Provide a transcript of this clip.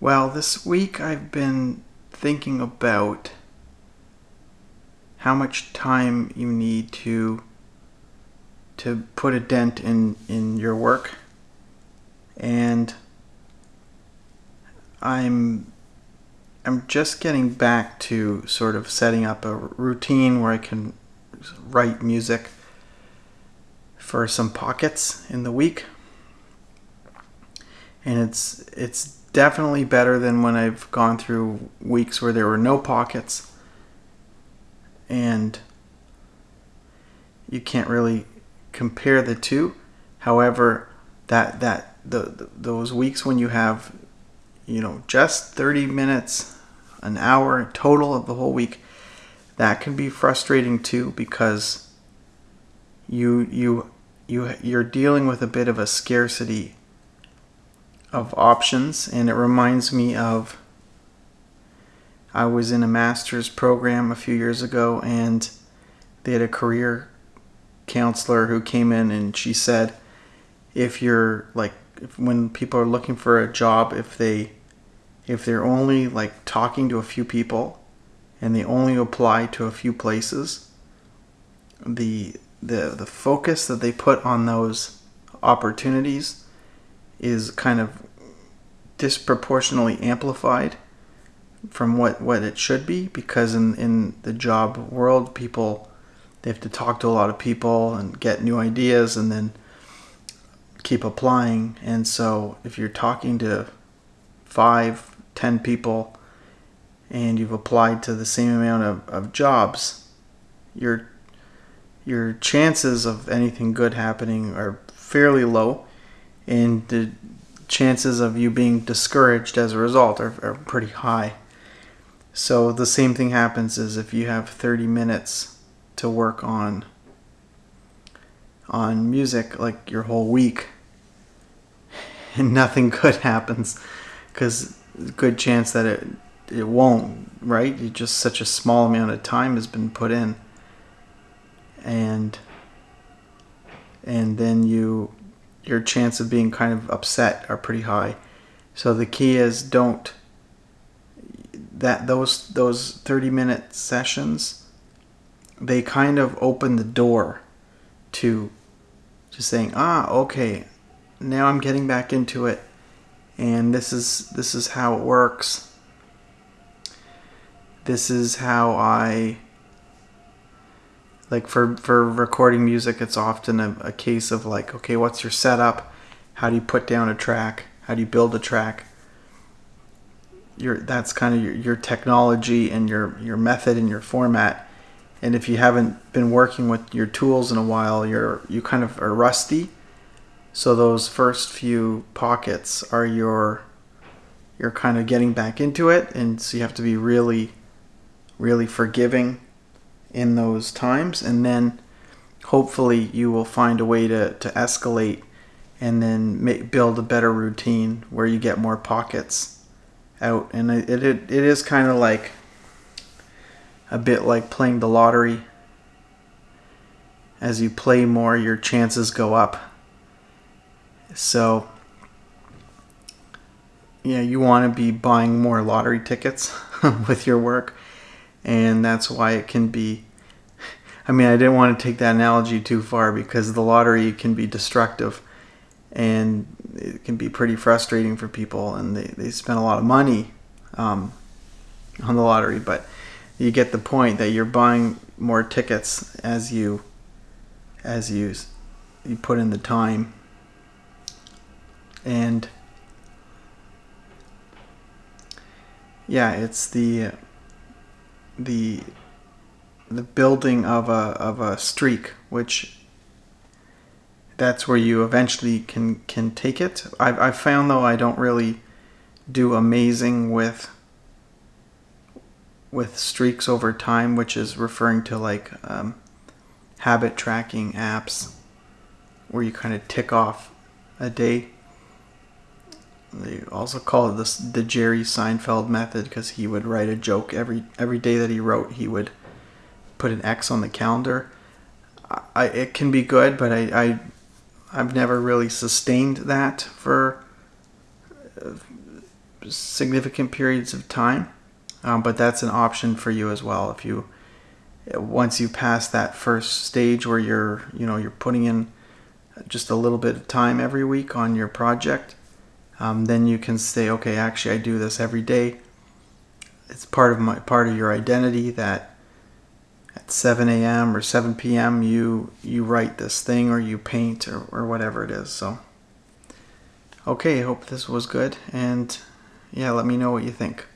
Well, this week I've been thinking about how much time you need to to put a dent in in your work and I'm I'm just getting back to sort of setting up a routine where I can write music for some pockets in the week. And it's it's definitely better than when I've gone through weeks where there were no pockets and you can't really compare the two. However, that that the, the, those weeks when you have you know just 30 minutes, an hour total of the whole week, that can be frustrating too because you you you you're dealing with a bit of a scarcity of options and it reminds me of I was in a master's program a few years ago and they had a career counselor who came in and she said if you're like if, when people are looking for a job if they if they're only like talking to a few people and they only apply to a few places the the the focus that they put on those opportunities is kind of disproportionately amplified from what, what it should be because in, in the job world people they have to talk to a lot of people and get new ideas and then keep applying. And so if you're talking to five ten people and you've applied to the same amount of, of jobs your your chances of anything good happening are fairly low and the chances of you being discouraged as a result are, are pretty high. So the same thing happens is if you have 30 minutes to work on on music like your whole week and nothing good happens because good chance that it it won't right? You just such a small amount of time has been put in. And and then you your chance of being kind of upset are pretty high. So the key is don't that those those 30 minute sessions they kind of open the door to just saying ah okay now i'm getting back into it and this is this is how it works. This is how i like for for recording music it's often a, a case of like okay what's your setup? How do you put down a track? How do you build a track? Your that's kind of your, your technology and your your method and your format. And if you haven't been working with your tools in a while you're you kind of are rusty. So those first few pockets are your you're kind of getting back into it. And so you have to be really really forgiving in those times and then hopefully you will find a way to, to escalate and then make, build a better routine where you get more pockets out, and it it, it is kind of like a bit like playing the lottery. As you play more, your chances go up. So, yeah, you want to be buying more lottery tickets with your work, and that's why it can be. I mean, I didn't want to take that analogy too far because the lottery can be destructive and it can be pretty frustrating for people and they, they spend a lot of money um, on the lottery but you get the point that you're buying more tickets as you as you you put in the time and yeah it's the the the building of a of a streak which that's where you eventually can can take it. I've, I've found though I don't really do amazing with with streaks over time, which is referring to like um, habit tracking apps where you kind of tick off a day. They also call it this the Jerry Seinfeld method because he would write a joke every every day that he wrote. He would put an X on the calendar. I, it can be good, but I, I I've never really sustained that for significant periods of time, um, but that's an option for you as well. If you once you pass that first stage where you're you know you're putting in just a little bit of time every week on your project, um, then you can say, okay, actually I do this every day. It's part of my part of your identity that at 7 a.m. or 7 p.m. you you write this thing or you paint or, or whatever it is. So okay, I hope this was good and yeah, let me know what you think.